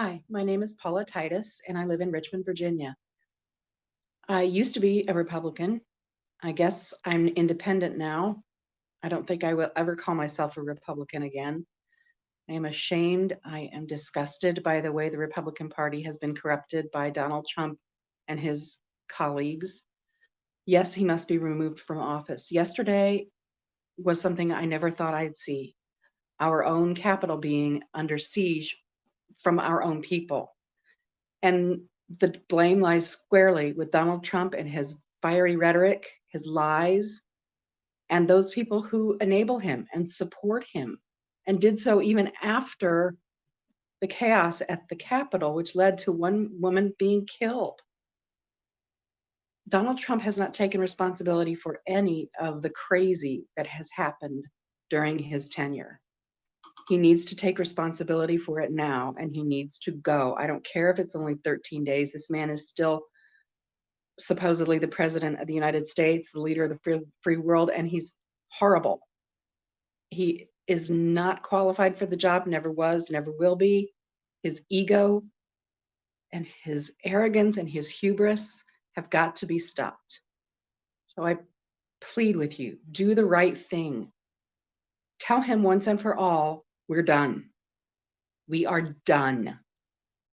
Hi, my name is Paula Titus, and I live in Richmond, Virginia. I used to be a Republican. I guess I'm independent now. I don't think I will ever call myself a Republican again. I am ashamed. I am disgusted by the way the Republican Party has been corrupted by Donald Trump and his colleagues. Yes, he must be removed from office. Yesterday was something I never thought I'd see. Our own capital being under siege from our own people. And the blame lies squarely with Donald Trump and his fiery rhetoric, his lies, and those people who enable him and support him and did so even after the chaos at the Capitol, which led to one woman being killed. Donald Trump has not taken responsibility for any of the crazy that has happened during his tenure. He needs to take responsibility for it now and he needs to go. I don't care if it's only 13 days. This man is still supposedly the president of the United States, the leader of the free, free world, and he's horrible. He is not qualified for the job, never was, never will be. His ego and his arrogance and his hubris have got to be stopped. So I plead with you do the right thing. Tell him once and for all we're done. We are done.